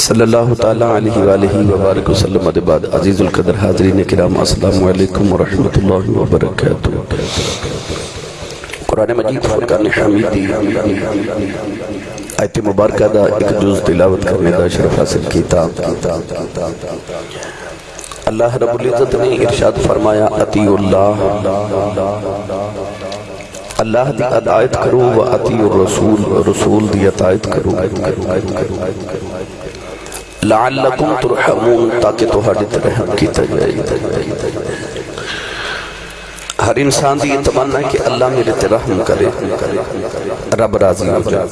صلی اللہ تعالیٰ علیہ وآلہ وبارک وسلم ادھے بعد عزیز القدر حاضرین کرام، السلام علیکم ورحمت اللہ وبرکاتہ۔ قرآن مجید فرقان حمیدی آیت مبارکہ دا ایک جز تلاوت کرنے دا شرف حاصل کیتا۔ اللہ رب العزت نے ارشاد فرمایا اطیع اللہ اللہ دی اطاعت کرو و اطیع الرسول رسول دی اطاعت کرو۔ لعلکم ترحمون، تاکہ تہاڈے تے رحم کیتا جائے۔ ہر انسان دی یہ تمنا ہے کہ اللہ میرے تے رحم کرے۔ رب راضی ہو جائے۔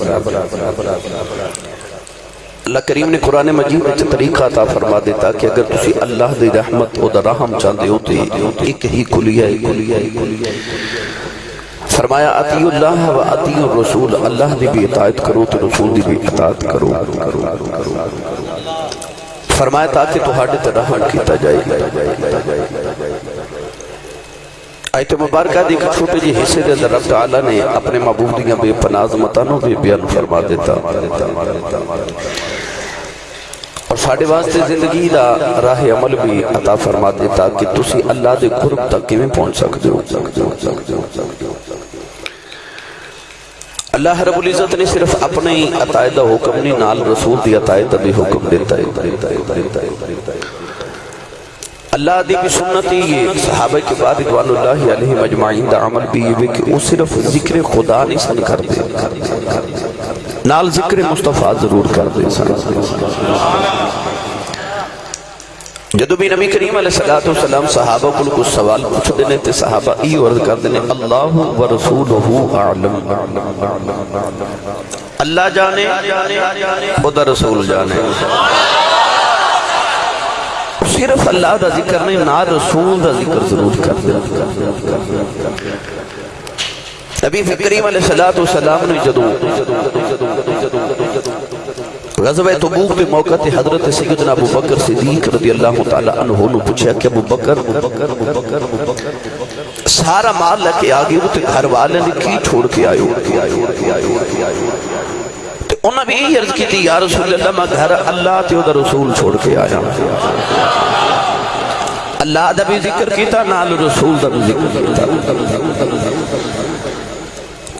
اللہ کریم نے قرآن مجید میں طریقہ عطا فرما دیتا کہ اگر تسی اللہ دی رحمت، او دا رحم چاندے ہوتے ایک ہی کلیہ ہے فرمایا اطیع اللہ و اطیع الرسول، اللہ دی بھی اطاعت کرو تو رسول دی بھی اطاعت کرو۔ فرمایا تاکہ تو تے رحم کیتا جائے۔ آیت مبارکہ دی چھوٹے جی حصے دے رب تعالیٰ نے اپنے محبوب دیاں بے پناز متانوں بھی بیان فرما دیتا۔ اور ساڑھے واسطے زندگی دا راہ عمل بھی عطا فرما دیتا کہ تسی اللہ دے قرب تک کیویں پہنچ سکتے ہو۔ اللہ رب العزت نے صرف اپنے ہی عطائدہ حکم نہیں نال رسول دی عطائدہ بھی حکم دیتا ہے۔ اللہ دی بھی سنت ہی یہ صحابہ کے بعد ادوان اللہ علیہ مجمعین دا عمل بھی یہ کہ وہ صرف ذکر خدا نہیں سن کر دے نال ذکر مصطفیٰ ضرور کر دے سن۔ جدو بھی نبی کریم علیہ السلام صحابہ کو کچھ سوال پوچھ دینے تے صحابہ ای ورد کر دینے اللہ و رسولہ اعلم. اللہ جانے، خدا رسول جانے۔ صرف اللہ دا ذکر نہیں نا رسول دا ذکر ضرور کر دے نبی کریم علیہ السلام نے جدو غزوہ تبوک پہ موقع تے حضرت سیدنا ابو بکر صدیق رضی اللہ تعالیٰ عنہ نے پوچھا کہ ابو بکر سارا مال لکے آگے وہ تے گھر والے نے کی چھوڑ کے آئے انہوں نے بھی عرض کی تھی، یا رسول اللہ، میں گھر اللہ تے ادھر رسول چھوڑ کے آیا۔ اللہ دا بھی ذکر کیتا، نال رسول دا بھی ذکر کیتا۔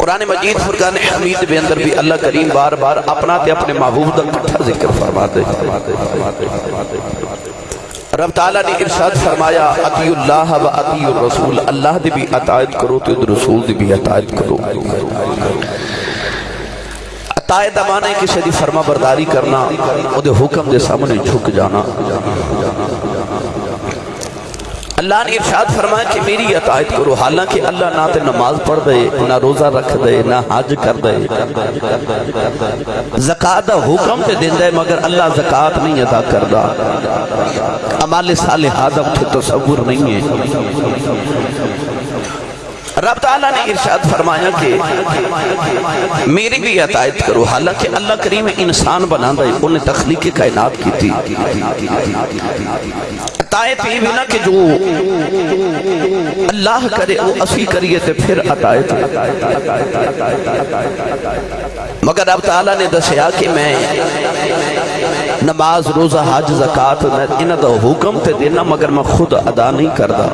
قرآن مجید فرقان حمید بے اندر بھی اللہ کریم بار بار اپنا تے اپنے محبوب دا کٹھا ذکر فرما دے رب تعالیٰ نے ارشاد فرمایا اطیع اللہ و اطیع الرسول، اللہ دی بھی اطاعت کرو تو رسول دی بھی اطاعت کرو۔ اطاعت امانے کسی دی فرما برداری کرنا او دے حکم دے سامنے جھک جانا۔ اللہ نے ارشاد فرمایا کہ میری اطاعت کرو۔ حالانکہ اللہ نہ تے نماز پڑھ دے، نہ روزہ رکھ دے، نہ حج کر دے۔ زکاة حکم تے دن دے مگر اللہ زکاة نہیں ادا کردہ عمال صالحہ دا تصور نہیں ہے۔ رب تعالیٰ نے ارشاد فرمایا کہ میری بھی اطاعت کرو، حالانکہ اللہ کریم انسان بنا دے انہیں تخلیق کائنات کی تھی۔ اطاعت یہ بھی نہ کہ جو اللہ کرے، وہ اسی کریے تھے پھر اطاعت مگر رب تعالیٰ نے دسیا کہ میں نماز، روزہ، حج زکاة انہ دا حکم تے دینا، مگر میں خود ادا نہیں کردہ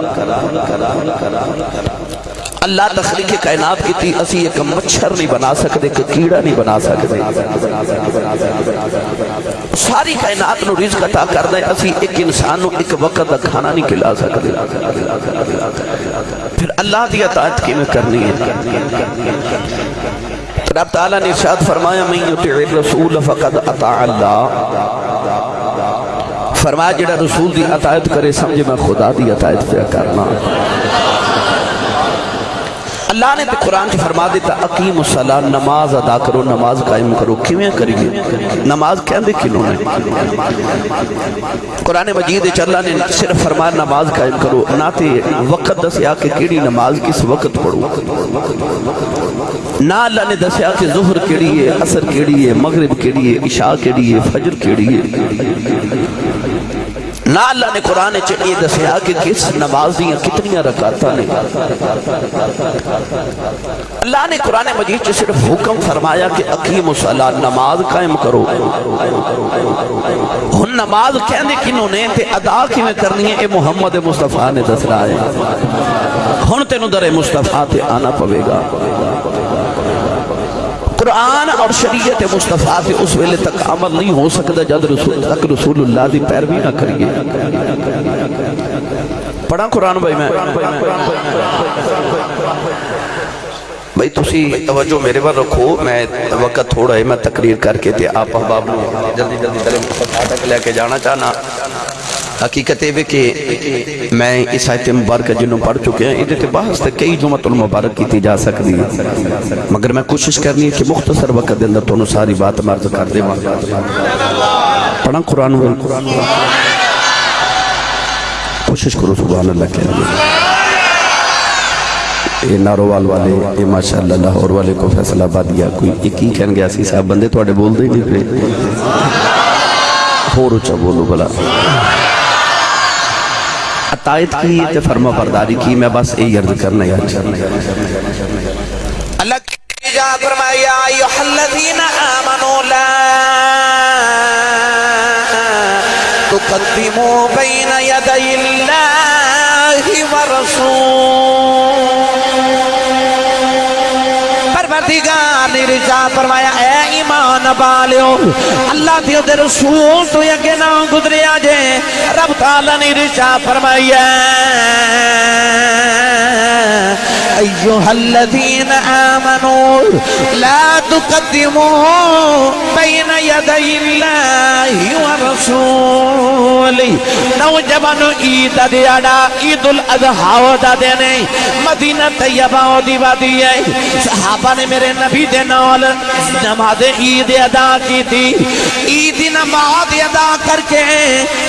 اللہ تخلیق کائنات کی تھی، اسی ایک مچھر نہیں بنا سکتے کہ کیڑا نہیں بنا سکتے۔ ساری کائنات نو رزق عطا کر دے اسی ایک انسان نو ایک وقت دا کھانا نہیں کھلا سکتے۔ پھر اللہ دی اطاعت کی میں کرنی ہے؟ رب تعالیٰ نے ارشاد فرمایا، من یطع الرسول فقد اطاع اللہ. فرمایا، جڑا رسول دی اطاعت کرے، سمجھے میں خدا دی اطاعت پہ کرنا۔ اللہ نے تو قرآن کی فرما دیتا اقیم الصلاة، نماز ادا کرو، نماز قائم کرو۔ کیویں کریے؟ نماز کیا دے کنوں نے؟ قرآن مجید اللہ نے صرف فرما نماز قائم کرو، نہ تے وقت دسیا کہ کیڑی نماز کس وقت پڑھو۔ نہ اللہ نے دسیا کہ ظہر کیڑی ہے، عصر کیڑی ہے، مغرب کیڑی ہے، عشاء کیڑی ہے، فجر کیڑی ہے۔ نہ اللہ نے قرآن چڑھیے دسیا کہ کس نماز دیا کتنی رکاتا نے۔ اللہ نے قرآن مجید سے صرف حکم فرمایا کہ اقیم صلاح نماز قائم کرو۔ ہن نماز کہنے کنوں نے تے ادا کی میں کرنی ہے؟ اے محمد مصطفیٰ نے دس ہے۔ ہن تینوں در مصطفیٰ تے آنا پوے گا۔ قرآن اور شریعت مصطفیٰ سے اس ویلے تک عمل نہیں ہو سکتا جد رسول تک رسول اللہ دی پیروی نہ کریے۔ پڑھا قرآن بھائی میں۔ بھائی تسی توجہ میرے بار رکھو، میں وقت تھوڑا ہے، میں تقریر کر کے تے آپ احباب نے جلدی جلدی تلے مصطفیٰ تک لے کے جانا چاہنا۔ حقیقت ہے کہ میں اس آیت مبارکہ جنہوں پڑھ چکے ہیں ادھے تے بحث تے کئی جمعت المبارک کی جا سکتی ہے۔ مگر میں کوشش کرنی ہے کہ مختصر وقت دے اندر تو ساری بات مرض کر دے پڑھا قرآن و کوشش کرو، سبحان اللہ کے کہہ یہ نارووال والے، یہ ماشاءاللہ لاہور والے کو فیصلہ آبادیا کوئی ایک ہی کہن گیا سی صاحب بندے تھوڑے بول دے نہیں پہ ہو رچا اچھا بولو بلا عطایت کی تے فرما برداری کی، میں بس اے یرد کرنا یا اللہ کی جا فرمایا ایوہ الذین آمنوا، لا تقدموا بین یدی اللہ ورسول پروردگار نے رجا فرمایا، اے ایمان بالیو اللہ دیو دے رسول تو یکے نہ گزریا جے۔ رب تعالیٰ نے رشا فرمائی ہے۔ ایوہ الذین آمنوا لا تقدموا بين يدي الله ورسوله. نوجبان عید دیاڑا عید الاضحیٰ دا دینے مدینہ طیبہ و دیوہ دیئے صحابہ نے میرے نبی دے نال نماز عید ادا کی تھی۔ عید نماز ادا کر کے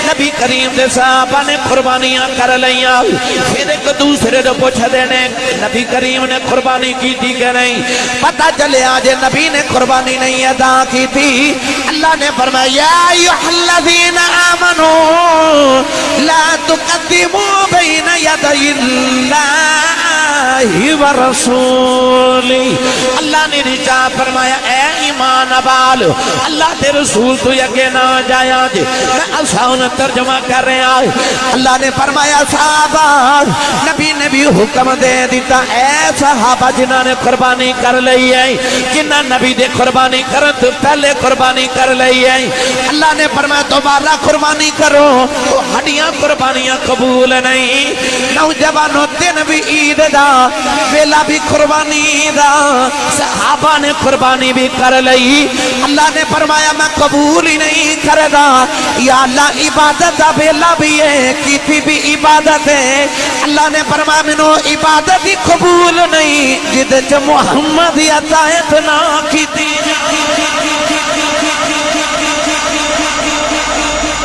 نبی کریم دے صحابہ نے قربانیاں کر لیاں پھر ایک دوسرے دے پوچھ دینے، نبی کریم نے قربانی کی تھی کہ نہیں؟ پتہ چلے آج نبی نے قربانی نہیں ادا کی تھی۔ اللہ نے فرمایا، یا ایوہ الذین آمنوا لا تقدموا بین یدی اللہ ورسولی اللہ نے رجا فرمایا، اے ایمان ابال اللہ تے رسول تو یکے نہ جایا جے میں اساؤن ترجمہ کر رہے آئے اللہ نے فرمایا، صحابہ، نبی نے بھی حکم دے دیتا۔ اے صحابہ جنہ نے قربانی کر لئی ہے جنہ نبی دے قربانی کرن تو پہلے قربانی کر لئی ہے۔ اللہ نے فرمایا، دوبارہ قربانی کرو۔ تو ہڈیاں قربانیاں قبول نہیں۔ نوجوانوں، دن بھی عید دا، ویلا بھی قربانی دا۔ صحابہ نے قربانی بھی کر لئی اللہ نے فرمایا، میں قبول ہی نہیں کردا۔ یا اللہ عبادت دا ویلا بھی ہے کیتی بھی عبادت ہے۔ اللہ نے فرمایا، منو عبادت ہی قبول نہیں۔ جد چ محمد عطایت نہ کیتی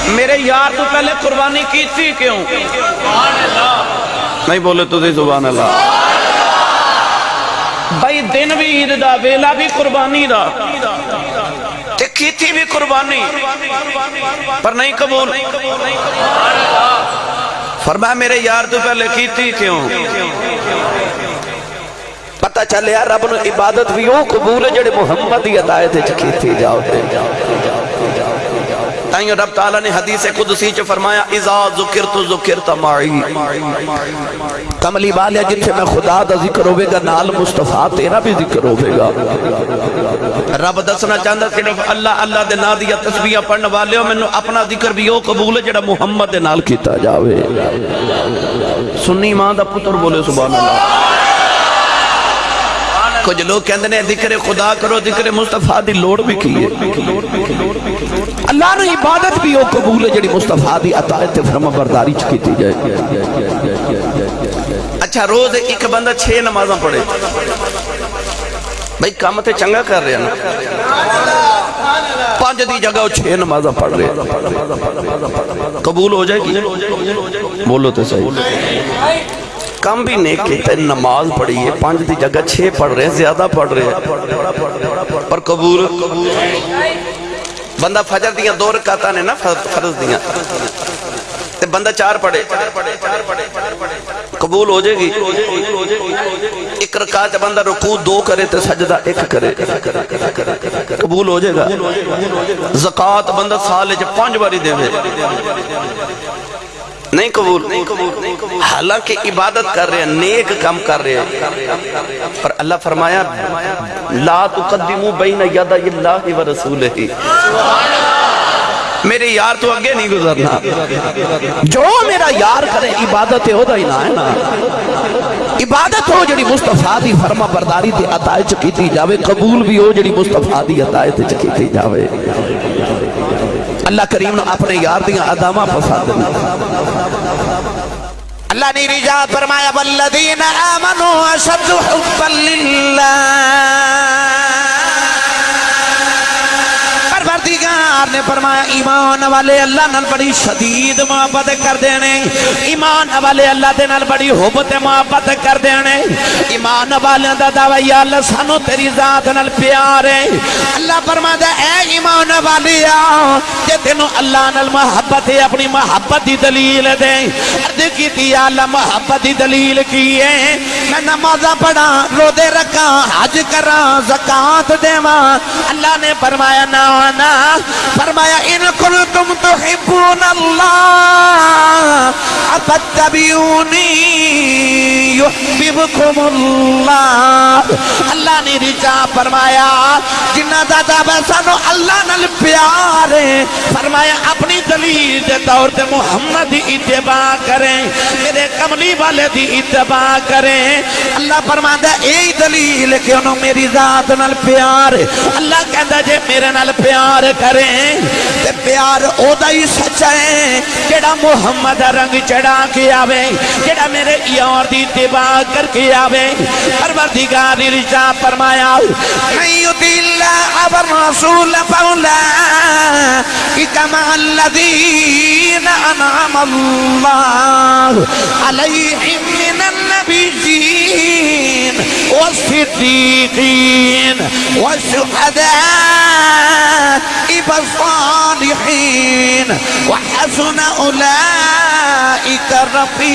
میرے یار، تو پہلے قربانی کی تھی کیوں؟ نہیں بولے تو دی سبحان اللہ۔ بھائی، دن بھی عید دا ویلا بھی قربانی دا۔ کی تھی بھی قربانی، پر نہیں قبول۔ فرمایا، میرے یار تو پہلے کی تھی کیوں؟ پتہ چلے یار، رب نو عبادت بھی ہو قبول ہے، جڑے محمد ہی عطایت وچ کیتی جاؤ جاؤ۔ تائیں رب تعالیٰ نے حدیث قدسی چ فرمایا، اذا ذکرت ذکرت معی کملی والیا جتھے میں خدا دا ذکر ہوے گا، نال مصطفیٰ تیرا بھی ذکر ہوے گا۔ رب دسنا چاہندا صرف اللہ اللہ دے نام دی تسبیح پڑھن والےو مینوں اپنا ذکر بھی او قبول ہے جڑا محمد دے نال کیتا جاوے۔ سنی ماں دا پتر بولے، سبحان اللہ۔ کچھ لوگ کہندے نے ذکر خدا کرو، ذکر مصطفیٰ دی لوڑ بھی کیے اللہ نے عبادت بھی وہ قبول ہے جڑی مصطفیٰ دی عطایت فرما برداری چ کیتی جائے۔ اچھا روز ایک بندہ چھ نمازاں پڑھے۔ بھئی کام تے چنگا کر رہے ہیں نا۔ پانچ دی جگہ وہ چھ نمازاں پڑھ رہے ہیں۔ قبول ہو جائے گی؟ بولو تے صحیح۔ کم بھی نیک کہتا ہے نماز پڑھی ہے پانچ دی جگہ چھ پڑھ رہے ہیں زیادہ پڑھ رہے۔ ہیں پر قبول۔ بندہ فجر دیاں دو رکاتا نے نا فرض دیاں تے بندہ چار پڑھے۔ قبول ہو جائے گی۔ ایک رکعت بندہ رکوع دو کرے تے سجدہ ایک کرے۔ قبول ہو جائے گا۔ زکات بندہ سال وچ پانچ باری دے۔ نہیں قبول. حالانکہ عبادت کر رہے ہیں، نیک کم کر رہے ہیں۔ پر اللہ فرمایا، لا تقدمو بین ید اللہ و رسولہ۔ میرے یار تو اگے نہیں گزرنا۔ جو میرا یار کرے، عبادت ہو دا ہی نہ ہے نا۔ عبادت ہو جڑی مصطفیٰ دی فرما برداری تے عطائے چکیتی جاوے، قبول بھی ہو جڑی مصطفیٰ دی عطائے تے چکیتی جاوے۔ اللہ کریم نے اپنے یار دیاں ادامہ پسند اللہ نے رجا فرمایا والذین آمنوا اشد حبا للہ پروردگار نے فرمایا، ایمان والے اللہ نال بڑی شدید محبت کر دینے ایمان والے اللہ دے نال بڑی حبت محبت کر دینے ایمان والے دا دعوی، یا اللہ، سانو تیری ذات نال پیار ہے۔ اللہ فرماتا اے ایمان والے جے تینو اللہ نال محبت ہے، اپنی محبت دی دلیل دے۔ عرض کی تھی یا اللہ، محبت دی دلیل کی ہے؟ میں نمازہ پڑھا رو دے رکھا حج کرا زکاة دیواں۔ اللہ نے فرمایا نا نا فرمایا ان کنتم تحبون اللہ فتبیونی یحببکم اللہ. اللہ نے رجا فرمایا، جنہ دادا بسانو اللہ نل پیار ہے، فرمایا، اپنی دلیل دے طور تے محمد دی اتباع کریں، میرے کملی والے دی اتباع کریں۔ اللہ فرماتا اے دلیل کہ انہوں میری ذات نل پیار ہے۔ اللہ کہتا جے میرے نل پیار کریں، تے پیار او دا ہی سچا ہے جڑا محمد رنگ چڑھا کے آوے جڑا میرے یار دی اتباع کر کے آوے۔ پروردگار نے رجا فرمایا من يطع الله والرسول فاولئك مع الذين أنعم الله عليهم من النبيين والصديقين والشهداء والصالحين. وحسن أولئك رفيق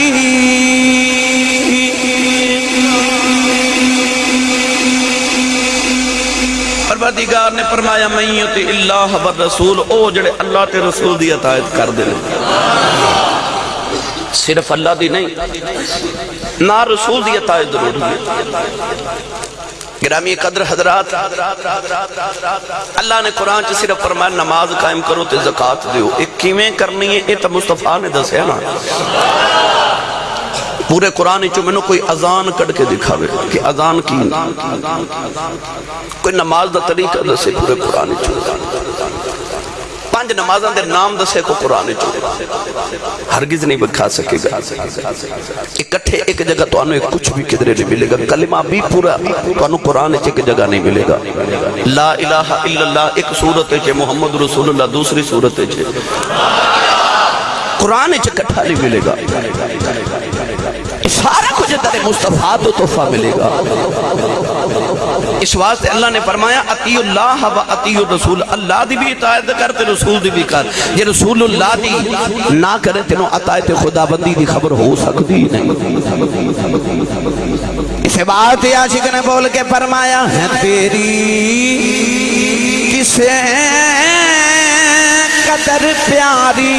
پروردگار نے فرمایا میت اللہ و رسول او جڑے اللہ تے رسول دی اطاعت کر دے صرف اللہ دی نہیں، نہ رسول دی اطاعت ضروری ہے گرامی قدر حضرات، اللہ نے قرآن چ صرف فرمایا، نماز قائم کرو تے زکات دیو۔ ایک کیویں کرنی ہے؟ یہ تو مصطفیٰ نے دسیا نا۔ پورے قرآن چو میں نے کوئی اذان کڑ کے دکھاوے کہ اذان کی کوئی نماز دا طریقہ دسے پورے قرآن چو پانچ نمازاں دے نام دسے کو قرآن چو ہرگز نہیں بکھا سکے گا۔ اکٹھے ایک جگہ تو انہوں کچھ بھی کدرے نہیں ملے گا۔ کلمہ بھی پورا تو انہوں قرآن چے ایک جگہ نہیں ملے گا۔ لا الہ الا اللہ ایک صورت ہے محمد رسول اللہ دوسری صورت ہے۔ قرآن چے کٹھا نہیں ملے گا۔ سارا کچھ ترے مصطفیٰ تو تحفہ ملے گا۔ اس واسطے اللہ نے فرمایا اطیع اللہ و اطیع الرسول، اللہ دی بھی اطاعت کرتے رسول دی بھی کر۔ یہ رسول اللہ دی نہ کرے تینوں اطاعت خدا بندی دی خبر ہو سکتی نہیں۔ اسے بات عاشق نے بول کے فرمایا، ہے تیری کسے قدر پیاری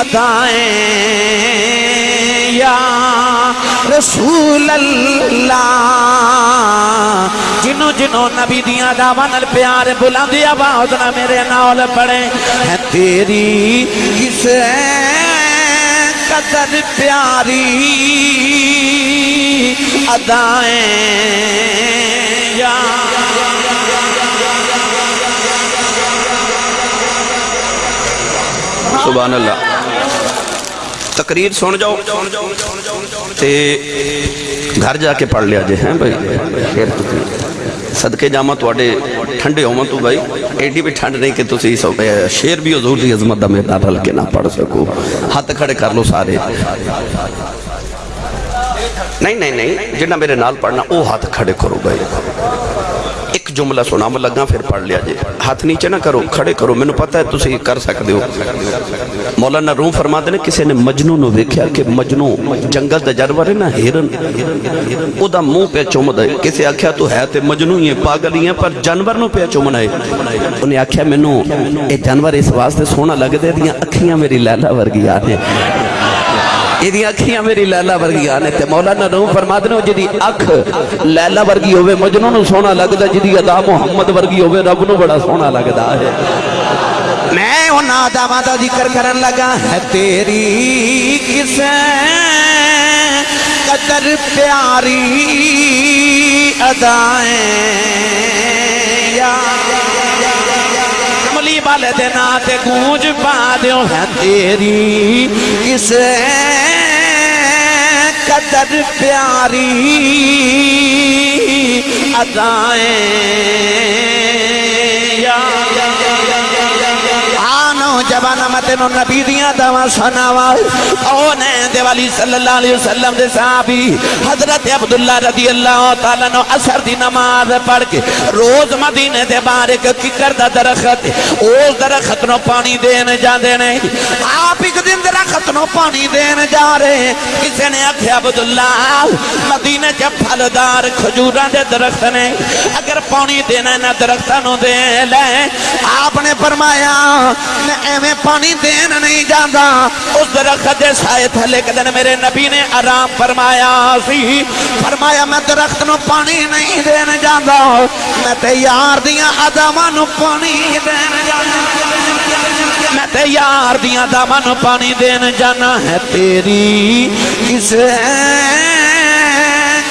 ادائیں یا رسول اللہ جنوں جنوں نبی دیاں دعوان پیار بلندی آواز نہ میرے نال پڑے۔ ہے تیری کسے قدر پیاری ادائیں یا سبحان اللہ۔ تقریر سن جاؤ تے گھر جا کے پڑھ لیا جے ہیں بھائی خیر صدقے جامع تواڈے ٹھنڈے ہومن تو بھائی ایڈی بھی ٹھنڈ نہیں کہ تسی سو شیر بھی حضور دی عظمت دا میدان رل کے نہ پڑھ سکو ہاتھ کھڑے کر لو سارے نہیں نہیں نہیں جنہ میرے نال پڑھنا او ہاتھ کھڑے کرو بھائی ایک جملہ سنا میں لگا پھر پڑھ لیا جی۔ ہاتھ نیچے نہ کرو، کھڑے کرو میں نے پتا ہے تسی کر سکتے ہو۔ مولانا روم فرما دینے کسی نے مجنو نو دیکھا کہ مجنو جنگل دا جانور ہے نا ہیرن او دا منہ پہ چوم دے کسی آکھیا تو ہے تے مجنو ہی ہے پاگل ہی ہے پر جانور نو پہ چومنا ہے۔ انہیں آکھیا میں نو اے جانور اس واسطے سونا لگ دے دیاں اکھیاں میری لیلہ ورگی آنے یہ اکھیاں میری لیلہ ورگی آنے تے مولانا روم فرما دینے جدی اکھ لیلہ ورگی ہوئے مجنو نو سونا لگ دے جدی ادا محمد ورگی ہوئے رب نو بڑا سونا لگ دا ہے میں ان آدامہ دا ذکر کرن لگا ہے تیری کسے قدر پیاری ادائیں یا پل دینا تے گونج پا دیو ہے تیری کسے قدر پیاری ادائیں یا یا یا یا جوانا متنو نبی دیا دوا سناوا اونے دیوالی صلی اللہ علیہ وسلم دے صحابی حضرت عبداللہ رضی اللہ تعالیٰ نو اثر دی نماز پڑھ کے روز مدینے دے بارک ککر دا درخت اس درخت نو پانی دین جا دینے آپ ایک دن درخت نو پانی دین جا رہے کسی نے اکھے عبداللہ مدینے کے پھلدار کھجوران دے درخت نے اگر پانی دینا نہ درختانوں دے لیں آپ نے فرمایا میں ایویں پانی دین نہیں جاندہ اس درخت دے سائے تھلے کے میرے نبی نے آرام فرمایا سی فرمایا، میں درخت نو پانی نہیں دین جاندہ میں تیار دیا آدمان نو پانی دین جاندہ میں تیار دیا آدمان نو پانی دین جانا ہے۔ تیری کسے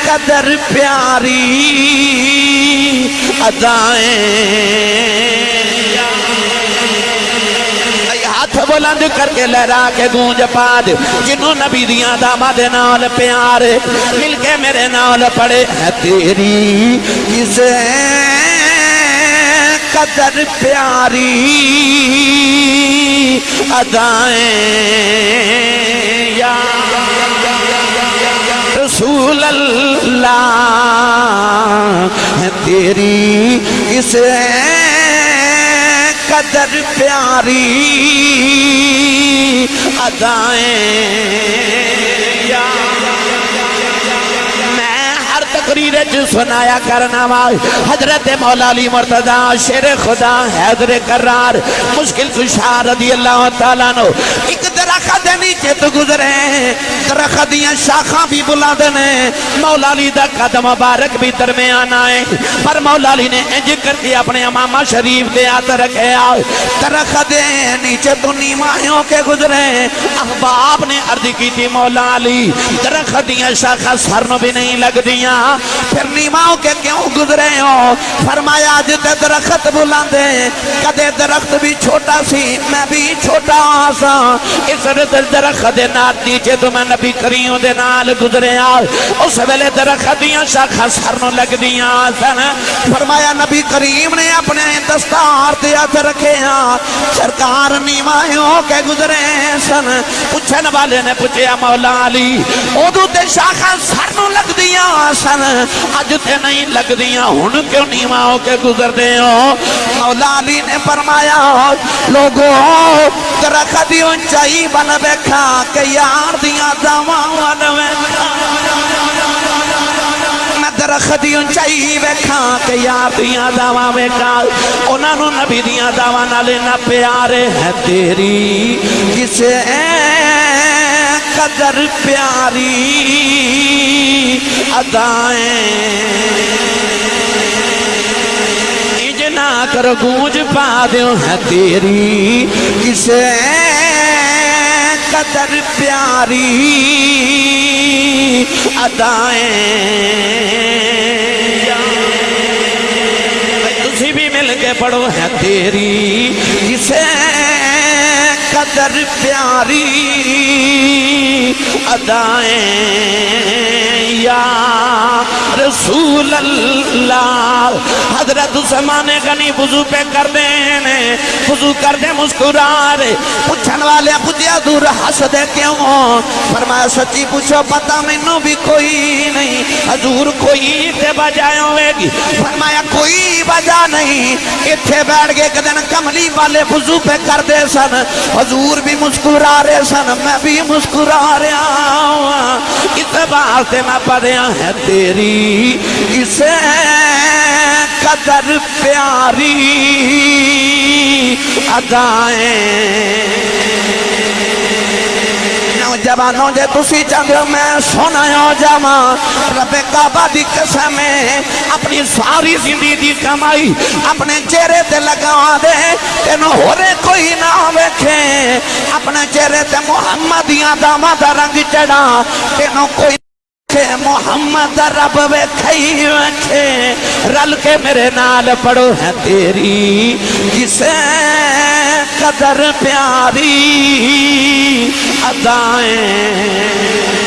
قدر پیاری ادائیں۔ بلند کر کے لہرا کے گونج پاد جنہوں نبی دیاں داما دے نال پیار مل کے میرے نال پڑے ہے تیری کسے قدر پیاری ادائیں۔ یا رسول اللہ ہے تیری اسے قدر پیاری ادائیں۔ یا میں ہر تقریر جو سنایا کرنا وائی حضرت مولا علی مرتضی شیر خدا حیدر قرار مشکل کشار رضی اللہ تعالیٰ نو ایک درخت دے نیچے تو گزرے درخت دیاں شاخاں بھی بلا دینے مولا علی دا قدم مبارک بھی درمیان آئے پر مولا علی نے انج کر کے اپنے امامہ شریف دے آت رکھے آئے درخت دے نیچے تو نیمائیوں کے گزرے احباب نے عرض کی تھی مولا علی، درخت دیاں شاخاں سرنو بھی نہیں لگ دیاں۔ پھر نیماؤں کے کیوں گزرے ہو؟ فرمایا، آج تے درخت بلاندے کدے درخت بھی چھوٹا سی، میں بھی چھوٹا ہاں آسا اس رد درخت دے نال نیچے تو میں نبی کریوں دے نال گزرے آل اس ویلے درخت دیاں شاخا سرنوں لگ دیاں سن۔ فرمایا، نبی کریم نے اپنے دستار دیا تے رکھے ہاں سرکار نیمائیوں کے گزرے سن۔ پوچھن والے نے پوچھیا، مولا علی اودو تے شاخا سرنوں لگ دیاں سن۔ اج تے نہیں لگ دیاں، ہن کیوں نیماؤں کے گزر دے ہو؟ مولا علی نے فرمایا، لوگوں، درخت دی اونچائی بن بیٹھا کہ یار دیاں داواں ون میں درخت دی اونچائی ویکھاں کہ یار دیاں داواں ویکھاں انہاں نو نبی دیاں داواں نال نہ پیارے ہے تیری۔ کسے قدر پیاری ادائیں نہ کر گونج پا دیو ہے تیری۔ کسے قدر پیاری ادائیں۔ تسی بھی مل کے پڑھو۔ ہے تیری کسے قدر پیاری ادائیں یا رسول اللہ۔ حضرت عثمان غنی وضو پہ کر دینے وضو کر دے مسکرا رہے۔ پوچھن والے پوچھیا دور ہس دے کیوں؟ فرمایا، سچی پوچھو، پتہ مینو بھی کوئی نہیں، حضور کوئی تے بجائے ہوئے گی۔ فرمایا، کوئی وجہ نہیں۔ اتھے بیٹھ کے ایک دن کملی والے وضو پہ کر دے سن۔ حضور حضور بھی مسکرا رہے سن، میں بھی مسکرا رہا ہوں اس واسطے میں پڑھیا ہے تیری، اسے قدر پیاری ادائیں نوجوانوں جے تسی چاہتے میں سونا ہو جاما رب کعبہ دی قسم ہے، اپنی ساری زندگی دی کمائی اپنے چہرے تے لگا دے۔ تینو ہو رے کوئی نہ ویکھے اپنے چہرے تے محمدیاں داما دا رنگ چڑھا۔ تینوں کوئی محمد رب ویکھئی ویکھے۔ رل کے میرے نال پڑو ہے تیری، جسے قدر پیاری۔ ادائیں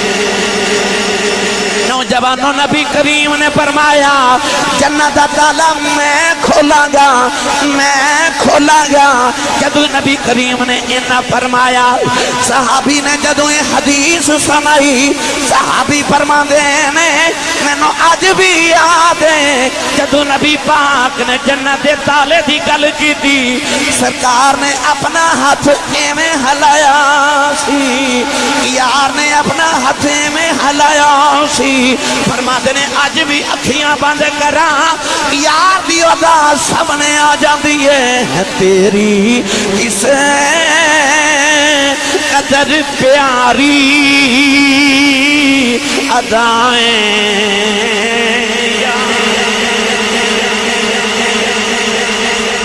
نوجوانوں نبی کریم نے فرمایا، جنت دا میں کھولا گا، میں کھولا گا۔ جدو نبی کریم نے انہا فرمایا، صحابی نے جدو یہ حدیث سنائی، صحابی فرما دینے میں نو آج بھی یاد ہے۔ جدو نبی پاک نے جنت دے تالے دی گل کی دی سرکار نے اپنا ہاتھ ایمیں ہلایا سی، یار نے اپنا ہاتھ ایمیں ہلایا سی۔ فرما دینے آج بھی اکھیاں بند کرا یار دی ادا سامنے آ جاندی ہے، تیری کسے قدر پیاری ادائیں۔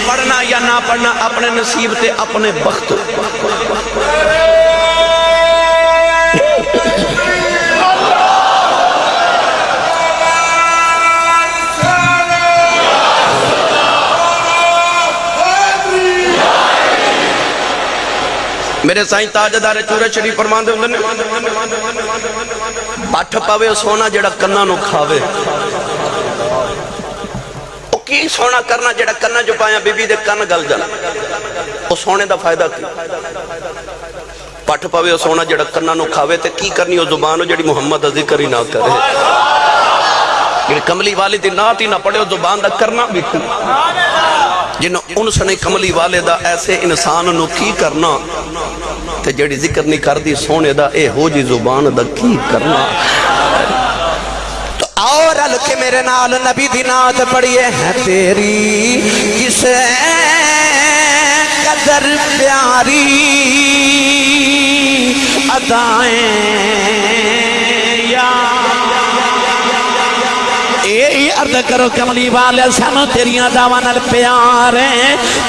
پڑھنا یا نہ پڑھنا، اپنے نصیب تے اپنے بخت۔ میرے سائیں تاجدار چورے شریف فرمان دے ہوندے پٹھ پاوے سونا جڑا کننا نو کھاوے۔ او کی سونا کرنا جڑا کننا جو پایا بی بی دے کن گل جانا او سونے دا فائدہ کی؟ پٹھ پاوے سونا جڑا کننا نو کھاوے تے کی کرنی؟ او زبان جڑی محمد دا ذکر ہی نہ کرے۔ جڑی کملی والی دی نات ہی نہ پڑھے، او زبان دا کرنا بھی کی؟ جنہوں ان سنے کملی والے دا ایسے انسان نو کی کرنا؟ تے جڑی ذکر نہیں کر دی سونے دا اے ہو جی زبان دا کی کرنا؟ تو اور الکے میرے نال نبی دی نات پڑھئے ہیں تیری کسے قدر پیاری؟ ادائیں عرض کرو کملی والے سانو تیریاں دامانل پیارے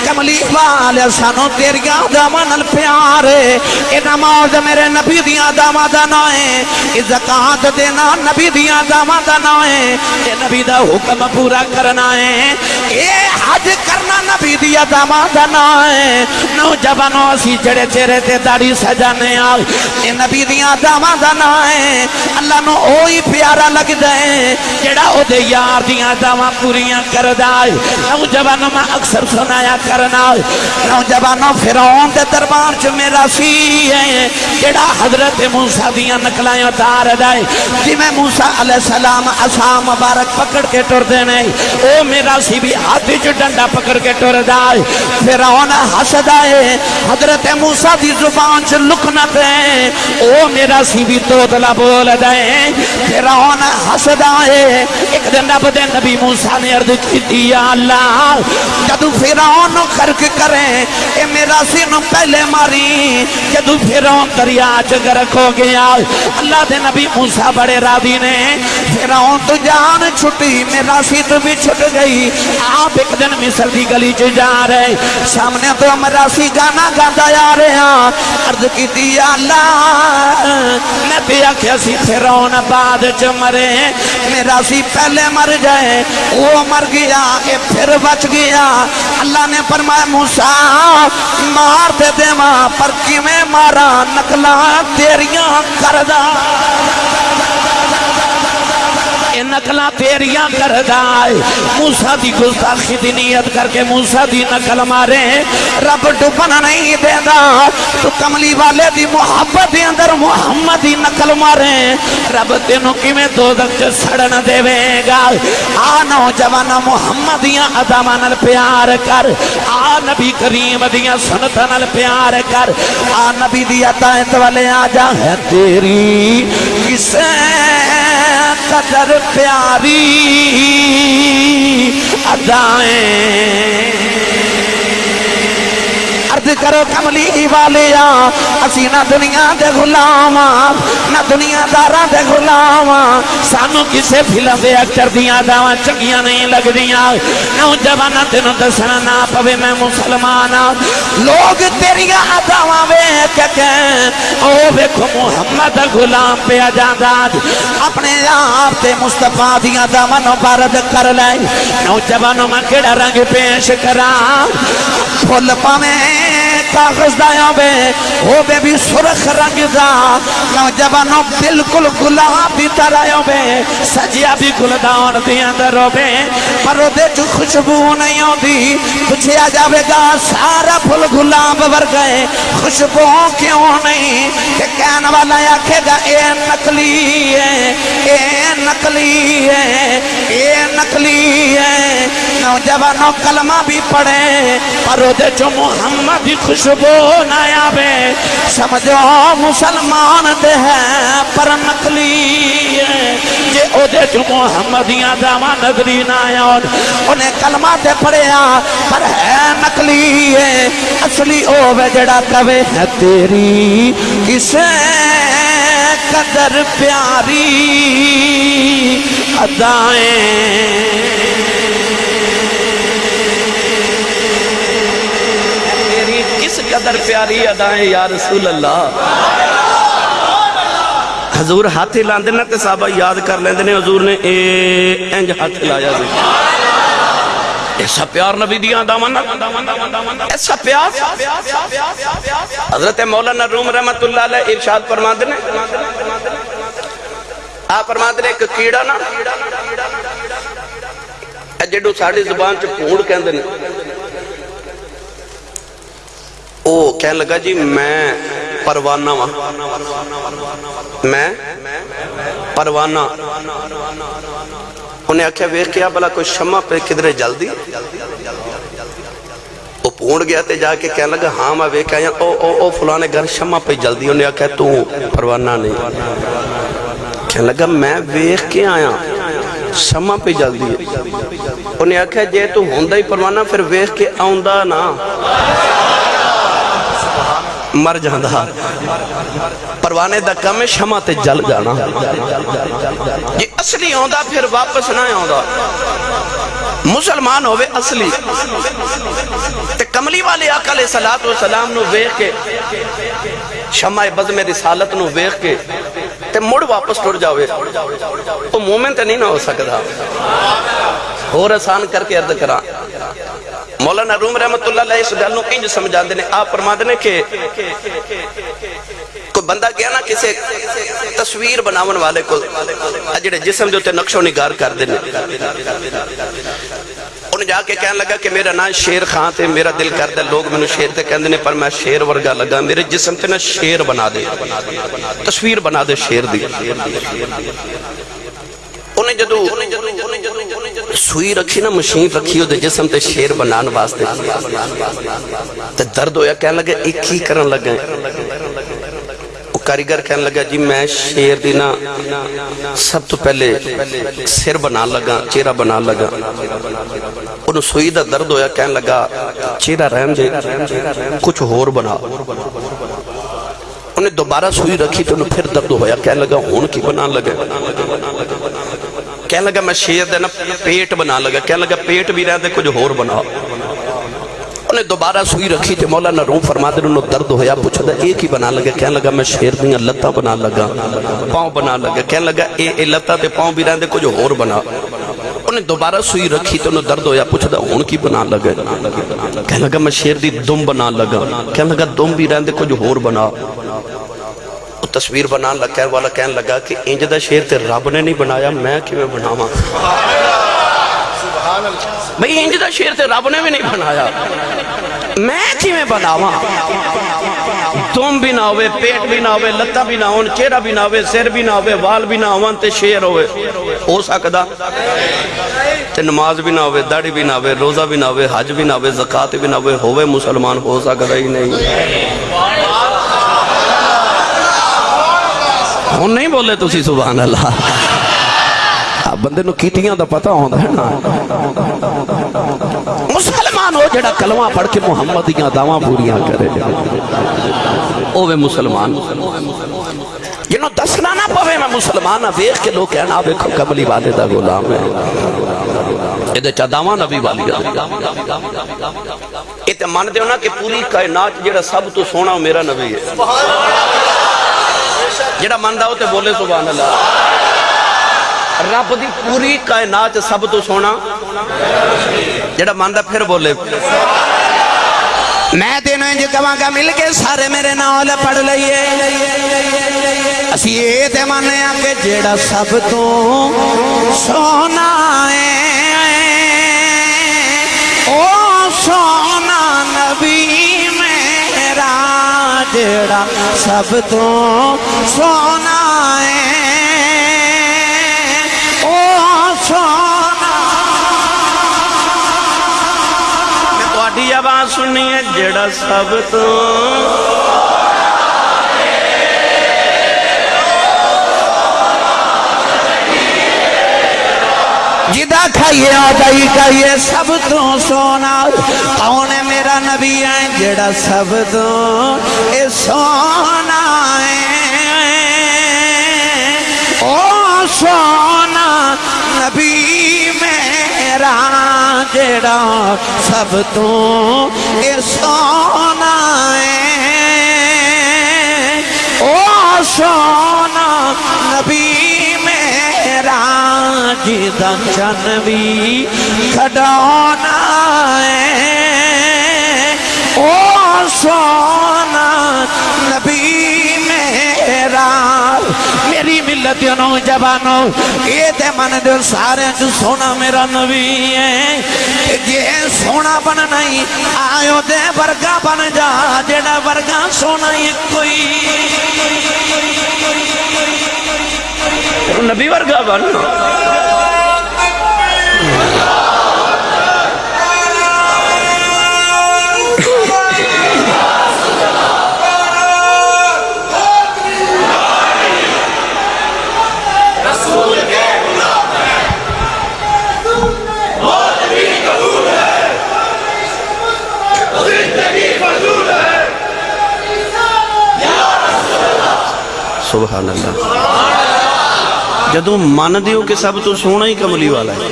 کملی والے سانو تیریاں دامانل پیارے اے نماز میرے نبی دیاں داما دانائیں اے زکاة دینا نبی دیاں داما دانائیں اے نبی دا حکم پورا کرنا ہے۔ اے حج کرنا نبی دیا داما دانائیں نوجوانوں، اسی جڑے چہرے تے داڑی سجانے آئے اے نبی دیاں داما دانائیں اللہ نو اوہی پیارا لگ جائیں جڑا او دے یار دیاں داواں پوریاں کر دائے نوجوانوں میں اکثر سنایا کرنا نوجوانوں فیرون دے دربار چ میرا سی ہے، جڑا حضرت موسیٰ دیاں نکلائیں اتار دائے جی میں موسیٰ علیہ السلام عصا مبارک پکڑ کے ٹر دینے او میرا سی بھی ہاتھ جو ڈنڈا پکڑ کے ٹر دائے فیرون حس دائے حضرت موسیٰ دی زبان چ لکنا دے او میرا سی بھی تو دلا بول دائے فیرون حس دائے ایک دن رب دے نبی موسیٰ نے عرض کی دیا اللہ، جدو فیرون خرک کریں اے میرا سینو پہلے ماری، جدو فیرون دریا چگرک ہو گیا اللہ دے نبی موسیٰ بڑے راضی نے فیرون تو جان چھٹی میرا سین بھی چھٹ گئی۔ آپ ایک دن مصر دی گلی چ جا رہے، سامنے تو میرا سی گانا گاتا جا رہے ہیں۔ عرض کی دیا اللہ، میں تے آکھیا سی فیرون بعد چ مرے۔ میرا سی پہلے مر جائے، وہ مر گیا کہ پھر بچ گیا۔ اللہ نے فرمایا، موسیٰ، مار دے دے ماں پر کی میں مارا نکلا تیریاں کردہ اے نقلہ تیریاں کردہ ہے موسیٰ دی گستاخی دی نیت کر کے موسیٰ دی نقل مارے۔ رب ڈپن نہیں دے دا تو کملی والے دی محبت دی اندر محمد دی نقل مارے۔ رب تینوں کی میں دو دکھ سڑن دے وے گا۔ آ نوجوان محمد دیاں ادامان پیار کر۔ آ نبی کریم دیاں سنتان پیار کر۔ آ نبی دی عطایت والے آ جا ہے تیری۔ کسے قدر پیاری ادائیں۔ عرض کرو کملی والیا۔ اسی نہ دنیا دے غلام نہ دنیا دارا دے غلام سانو کسے فلم دے اکتر دیا داواں چنگیاں نہیں لگ دیا نوجوانا تینوں دسنا نہ پوے میں مسلمان لوگ تیریا داواں ویکھ کے او ویکھو محمد غلام پہ آجاداد اپنے آپ تے مصطفیٰ دیا داواں نو بارد کر لے۔ نوجوانوں میں کیڑا رنگ پیش کرا؟ پھول پاویں کاغذ دایا بے وہ بے بھی سرخ رنگ دا۔ نوجوانوں بالکل گلابی ترائیوں بے سجیا بھی گل داؤن دی اندروں بے پر دے جو خوشبو نہیں ہوں دی کچھ جاوے گا، سارا پھل گلاب ور گئے خوشبو کیوں نہیں؟ کہ کہن والا آکھے گا، اے نکلی ہے۔ اے نکلی ہے۔ اے نکلی ہے۔ نوجوانوں کلمہ بھی پڑھے۔ پر دے جو محمد دی خوشبو نایا بے سمجھو مسلمان دے ہے پر نکلی ہے جے او دے جو محمدیاں داما نظری نایا انہیں کلمہ دے پڑھیا پر ہے نکلی ہے اصلی او بے جڑا کوے ہے تیری۔ کسے قدر پیاری ادائیں تیری کس قدر پیاری ادائیں یا رسول اللہ۔ حضور ہاتھ لاندے نا تے صحابہ یاد کر لیندے نے، حضور نے اے انج ہاتھ لایا سی جی۔ ایسا پیار نبی دیا دامن ایسا پیار۔ حضرت مولانا روم رحمت اللہ علیہ ارشاد فرماندے نے۔ آپ فرماندے نے ایک کیڑا نا اے جڑو ساڑی زبان چ پھوڑ کہندے نے۔ او کہنے لگا جی میں پروانہ وہاں میں پروانہ۔ انہیں آکھیا ویخ کیا بلا کوئی شمع پہ کدرے جل وہ پونڈ گیا تے جا کے کہنے لگا ہاں میں ویخ آیا۔ او او او فلانے گھر شمع پہ جل دی انہیں آکھیا تو پروانہ نہیں۔ کہنے لگا میں ویخ کے آیا۔ شمع پہ جل دی انہیں آکھیا جے تو ہوندہ ہی پروانہ، پھر ویخ کے نا۔ مر جاندہ پروانے دا کم شمع تے جل جانا۔ یہ اصلی ہوندہ پھر واپس نہ ہوندہ مسلمان ہوئے اصلی۔ تے کملی والے آقا علیہ السلام نو ویخ کے، شمع بزم رسالت نو ویخ کے، تے مڑ واپس ٹوڑ جاوے۔ تو مومن تے نہیں نہ ہو سکتا اور آسان کر کے عرض کرا مولانا روم رحمت اللہ علیہ اس گل نو انج سمجھا دینے آپ فرما دینے کہ کوئی بندہ گیا نا کسی تصویر بناون والے کو جڑے جسم جو تے نقش و نگار کر دینے انہیں جا کے کہنے لگا کہ میرا نام شیر خان تے، میرا دل کر دے لوگ میں شیر تے کہندے نے، پر میں شیر ورگا لگا، میرے جسم تے نا شیر بنا دے، تصویر بنا دے شیر دی۔ جدو سوئی رکھی نا، مشین رکھی ہو دے جسم تے شیر بنان واسطے تے درد ہویا کہنے لگا ایک ہی کرن لگا وہ کاریگر کہنے لگا جی میں شیر دینا سب تو پہلے سر بنا لگا، چہرہ بنا لگا۔ انہوں سوئی دا درد ہویا کہنے لگا، چہرہ رحم جے، کچھ ہور بنا۔ انہیں دوبارہ سوئی رکھی تو انہوں پھر درد ہویا کہنے لگا، ہون کی بنا لگا کہنے لگا میں شیر دینا پیٹ بنا لگا۔ کہنے لگا پیٹ بھی رہے دے، کچھ ہور بنا۔ انہیں دوبارہ سوئی رکھی تھے مولانا روم فرما دے، انہوں درد ہویا پوچھا دا ایک ہی بنا لگا؟ کہنے لگا میں شیر دیا لتا بنا لگا، پاؤں بنا لگا۔ کہنے لگا اے اے لتا تے پاؤں بھی رہے دے، کچھ ہور بنا۔ انہیں دوبارہ سوئی رکھی تو انہوں درد ہویا پوچھا دا ہون کی بنا لگا؟ کہنے لگا میں شیر دی دم بنا لگا۔ کہنے لگا دم بھی رہے دے، کچھ ہور بنا۔ تصویر بنان لگا ہے والا کہنے لگا کہ انج دا شیر تے رب نے نہیں بنایا میں کیویں بناواں بھئی انج دا شیر تے رب نے بھی نہیں بنایا میں کیویں بناواں تم بھی نہ ہوئے پیٹ بھی نہ ہوئے لتا بھی نہ ہون چہرہ بھی نہ ہوئے سر بھی نہ ہوئے وال بھی نہ ہون تے شیر ہوئے ہو سکدا تے نماز بھی نہ ہوئے داڑھی بھی نہ ہوئے روزہ بھی نہ ہوئے حج بھی نہ ہوئے زکات بھی نہ ہوئے ہوئے مسلمان ہو سکدا ہی نہیں ہوں نہیں بولے تسی سبحان اللہ بندے نو کیتیاں دا پتہ ہوندا ہے نا مسلمان ہو جڑا کلمہ پڑھ کے محمد دیاں دعواں پوریاں کرے اوے مسلمان جنہوں دسنا نہ پوے میں مسلمان ہاں ویکھ کے لوگ کہنا ویکھو کملی والے دا غلام ہے یہ چا دعواں نبی والی یہ تے من دیو نا کہ پوری کائنات جڑا سب تو سونا میرا نبی ہے سبحان اللہ جڑا من دا تے بولے سبحان اللہ۔ رب دی پوری کائنات سب تو سونا۔ جڑا من دا پھر بولے۔ میں تینوں انج کہاں گا، مل کے سارے میرے نال پڑھ لئیے۔ اسی یہ تے مانے آ کہ جیڑا سب تو سونا ہے۔ جیڑا سب تو سونا ہے او سونا میں تواڈی آواز سننی ہے جڑا سب تو جدا کھائیے آدائی کھائیے سب تو سونا کون نبی ہے جڑا سب تو اے سونا ہے۔ او سونا نبی میرا جڑا سب تو اے سونا ہے۔ او سونا نبی میرا جدا چنوی کھڑونا ہے۔ او سونا، نبی میرا، میری ملت نوجوانوں یہ تے من دے سارے جو سونا میرا نبی ہے یہ سونا بن نہیں آئیو دے برگا بن جا جڑا برگا سونا ہی کوئی۔ نبی ورگا بن سبحان اللہ۔ جدو من دیو کہ سب تو سونا ہی کملی والا ہے۔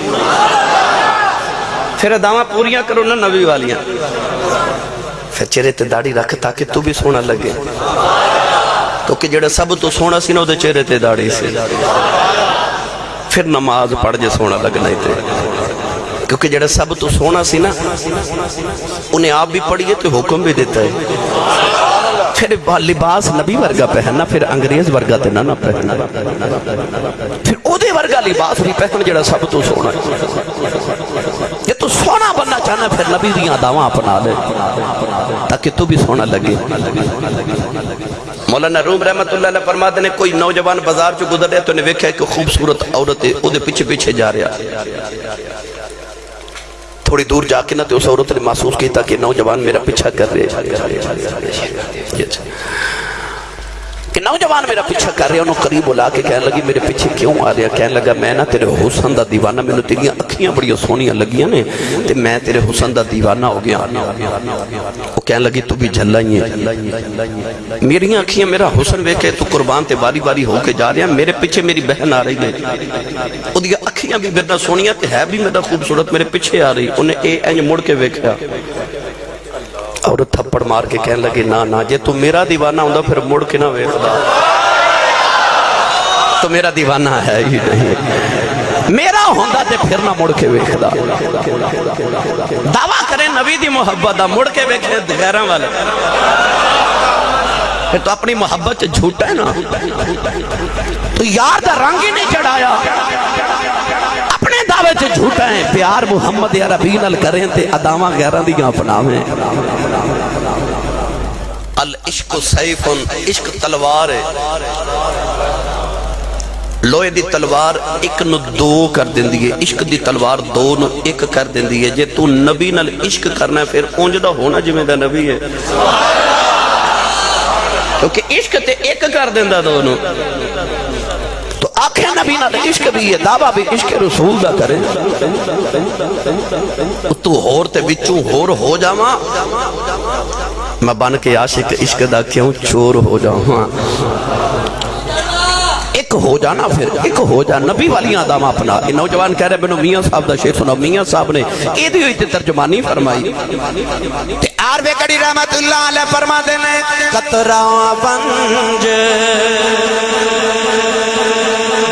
پھر دعویٰ پوریاں کرو نا نبی والیاں۔ پھر چہرے تے داڑھی رکھ تاکہ تو بھی سونا لگے۔ تو جڑا سب تو سونا سی نا چہرے تے داڑھی سے پھر نماز پڑھ جے سونا لگنا ہی تے۔ کیونکہ جڑا سب تو سونا سی نا، انہیں آپ بھی پڑھیے تو حکم بھی دیتا ہے۔ پھر لباس نبی ورگا پہننا، پھر انگریز ورگا تے نہ پہننا۔ پھر او دے ورگا لباس بھی پہن جڑا سب تو سونا یہ تو سونا بننا چاہنا پھر نبی دیاں دعواں اپنا لے۔ تاکہ تو بھی سونا لگے۔ مولانا روم رحمت اللہ علیہ فرماتے نے، کوئی نوجوان بازار چو گزر تو نے ویکھا کہ خوبصورت عورت ہے او دے پیچھے پیچھے جا رہا تھوڑی دور جا کے نہ تو اس عورت نے محسوس کیتا کہ نوجوان میرا پیچھا کر رہے اچھا۔ نوجوان میرا پیچھا کر رہے انہوں قریب بلا کے کہنے لگی، میرے پیچھے کیوں آ رہا کہنے لگا، میں نا تیرے حسن دا دیوانہ میں نے تیریاں اکھیاں بڑی سونیاں لگیاں نے، تے میں تیرے حسن دا دیوانہ ہو گیا۔ وہ کہنے لگی، تو بھی جھلا ہی ہے۔ میری اکھیاں میرا حسن وے ویکھے تو قربان تے باری باری ہو کے جا رہے ہیں۔ میرے پیچھے میری بہن آ رہی ہے۔ وہ دیا اکھیاں بھی میرا سونیاں تے ہے بھی میرا خوبصورت میرے پیچھے آ رہی۔ انہیں اے اینج مڑ کے ویکھیا۔ اور تھپڑ مار کے کہنے لگے نا نا جے تو میرا دیوانہ ہوں پھر مڑ کے نہ ویکھدا. تو میرا دیوانہ ہے ہی نہیں۔ میرا ہوندا تے پھر نہ مڑ کے ویکھدا۔ دعویٰ کریں نبی دی محبت دا، مڑ کے ویکھے غیراں والے پھر تو اپنی محبت سے جھوٹا ہے نا۔ تو یار دا رنگ ہی نہیں چڑھایا۔ اپنے جھوٹا ہے، پیار محمد عربی نال کریں تے اداواں غیراں دیاں اپناویں۔ العشق سیف، عشق تلوار ہے۔ لوہے دی تلوار ایک نو دو کر دین دیئے عشق دی تلوار دو نو ایک کر دین دیئے جے تو نبی نال عشق کرنا ہے، پھر اونج دا ہونا جی میں دا نبی ہے۔ کیونکہ عشق تے ایک کر دین دا دو نو تو آنکھیں نبی نال عشق بھی ہے، دعویٰ بھی، عشق رسول دا کریں تو ہور تے بچوں ہور ہو جاواں۔ میں بن کے عاشق عشق دا کیوں چور ہو جاواں؟ ایک ہو جانا پھر، ایک ہو جا۔ نبی والی آدم اپنا یہ نوجوان کہہ رہے بنو میاں صاحب دا شیخ سنو میاں صاحب نے یہ دی ہوئی تے ترجمانی فرمائی۔ تے آر بے کڑی رحمت اللہ علیہ فرما دینے قطرہ بنج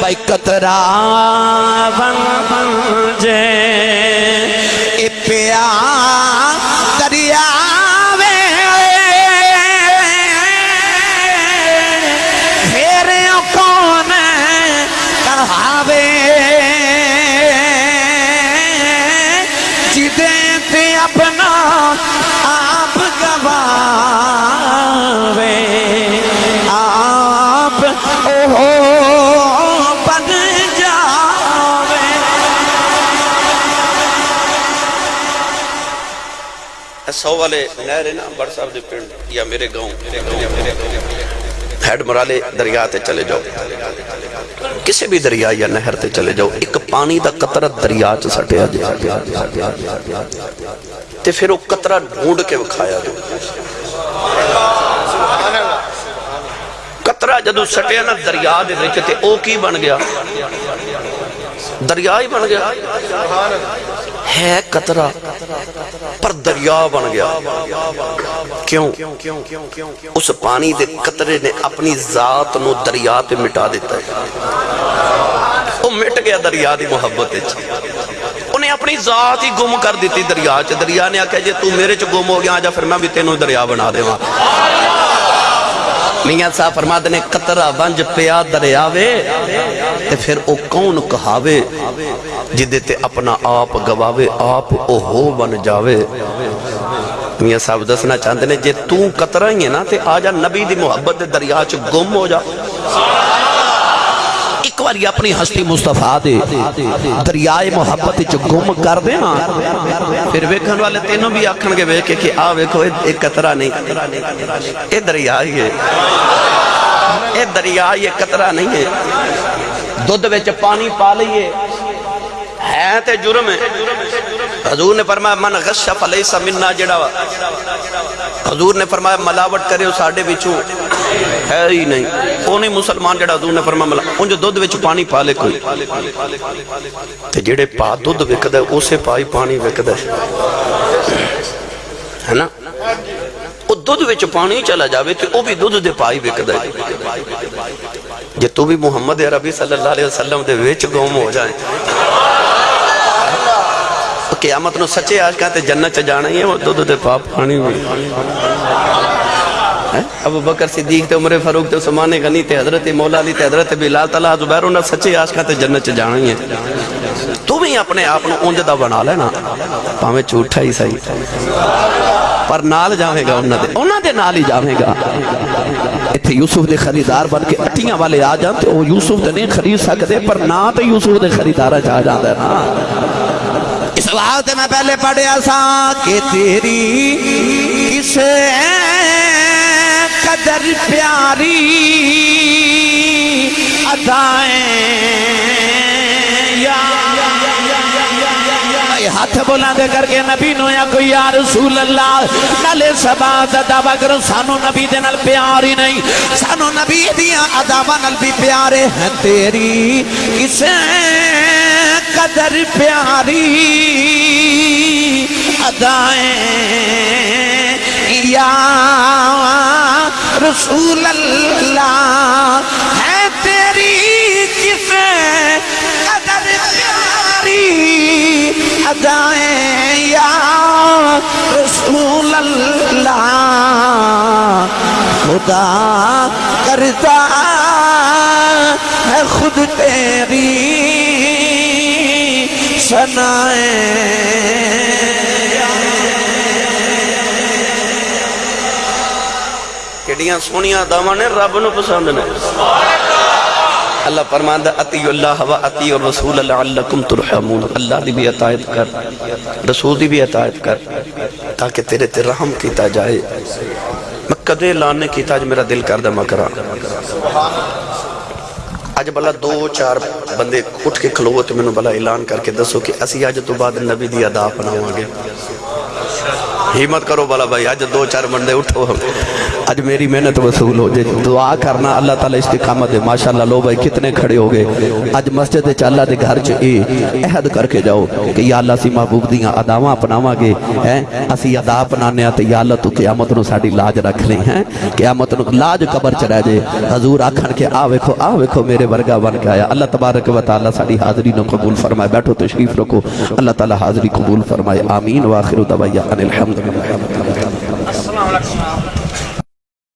بھائی قطرہ بنج اے پیار سو والے نہر نا بڑ صاحب دے پنڈ یا میرے گاؤں ہیڈ مرالے دریا تے چلے جاؤ۔ کسی بھی دریا یا نہر تے چلے جاؤ، ایک پانی دا قطرہ دریا چ سٹیا جائے۔ تے پھر وہ قطرہ ڈھونڈ کے وکھایا جو قطرہ جدو سٹیا نا دریا دے وچ تے او کی بن گیا؟ دریا ہی بن گیا۔ ہے قطرہ، پر دریا بن گیا۔ کیوں؟ اس پانی دے قطرے نے اپنی ذات نو دریا تے مٹا دیتا ہے۔ وہ مٹ گیا دریا دی محبت ہے انہیں اپنی ذات ہی گم کر دیتی دریا چ دریا نے آکھا جے تو میرے چ گم ہو گیا آجا پھر میں بھی تینوں دریا بنا دے وہاں میاں صاحب فرما دنے قطرہ ونج پیا دریاوے تے پھر او کون کہاوے جدے تے اپنا آپ گواوے، آپ او ہو بن جاوے۔ میاں صاحب دسنا چاہتے نے، جے تو قطرہ ہی ہے نا، تے آجا نبی دی محبت دے دریا چ گم ہو جا۔ ایک باری اپنی ہستی مصطفیٰ دے دریائے محبت چ گم کر دے نا۔ پھر ویکھن والے تینوں بھی آکھن گے ویکھے کہ آ ویکھو ایک قطرہ نہیں، اے دریا ہی ہے۔ اے دریا یہ قطرہ نہیں ہے۔ دودھ وچ پانی پا لئیے۔ ہے تے جرم ہے۔ حضور نے فرمایا، من غش فلیسا مننا جڑا حضور نے فرمایا، ملاوٹ کرے اس آڈے ہے ہی نہیں۔ وہ مسلمان جڑا حضور نے فرمایا ملاوٹ ان جو دودھ وچ پانی پا لے کوئی۔ تے جڑے پا دودھ وکد ہے، اسے پائی پانی وکد ہے۔ ہے نا؟ وہ دودھ وچ پانی چلا جاوے تے وہ بھی دودھ دے پائی وکد ہے۔ جے تو بھی محمد عربی صلی اللہ علیہ وسلم دے وچ گوم ہو جائیں۔ قیامت نو سچے عاشقاں تے جنت چ جانا ہی ہے، وہ دودھ دے پاپ پانی بھی۔ ابو بکر صدیق تے عمر فاروق تے عثمان غنی تے حضرت مولا علی تے حضرت بلال تعالی زبیر انہاں سچے عاشقاں تے جنت چ جانا ہی ہے۔ تو بھی اپنے آپ نو اونج دا بنا لینا، پاویں جھوٹا ہی صحیح۔ پر نال جاویں گا انہاں دے انہاں دے نال ہی جاویں گا۔ ایتھے یوسف دے خریدار بن کے اٹیاں والے آ جان تے یوسف دے نہیں خرید سکدے، پر نہ تے یوسف دے خریدار چ آ جاندا اس وقت میں پہلے پڑھیا سا کہ تیری کس قدر پیاری ادائیں یا ہاتھ بولا دے کر کے نبی نو یا کوئی یا رسول اللہ، نالے سبا دعویٰ کرو، سانو نبی دے نال پیاری نہیں۔ سانو نبی دیا اداوا نال بھی پیارے ہیں، تیری کسے قدر پیاری ادائیں یا رسول اللہ ہے، تیری کسے ادائیں یا رسول اللہ، خدا کرتا ہے خود تیری سنائیں۔ کیڑیاں سونیاں دامانے رب نو پسند نے۔ اللہ فرماندا اتی اللہ و اتی الرسول لعلکم ترحمون. اللہ دی بھی اطاعت کر، رسول دی بھی اطاعت کر، تاکہ تیرے تے رحم کیتا جائے۔ میں کدے لانے کیتا جو میرا دل کر دے مکرا اج بلا دو چار بندے اٹھ کے کھلوو تے مینوں بلا اعلان کر کے دسو کہ اسی اج تو بعد نبی دی ادا اپناواں گے۔ ہمت کرو بلا بھائی اج دو چار بندے اٹھو۔ اج میری محنت وصول ہو جائے۔ دعا کرنا اللہ تعالیٰ استقامت دے۔ ماشاءاللہ لو بھائی کتنے کھڑے ہو گئے۔ اج مسجد چ اللہ دے گھر چ اے عہد کر کے جاؤ کہ یا اللہ سی محبوب دیاں اداواں اپناواں گے۔ ہیں؟ اسی ادا اپنانے تے یا اللہ تو قیامت نو ساڈی لاج رکھ لیں۔ ہیں؟ قیامت نو لاج قبر چ رہ جے حضور آکھن کے آ ویکھو آ ویکھو میرے ورگا بن کے آیا۔ اللہ تبارک و تعالی ساڈی حاضری نو قبول فرمائے۔ بیٹھو تشریف رکھو۔ اللہ تعالی حاضری قبول فرمائے۔ آمین۔ واخر دعوایا ان الحمد السلام علیکم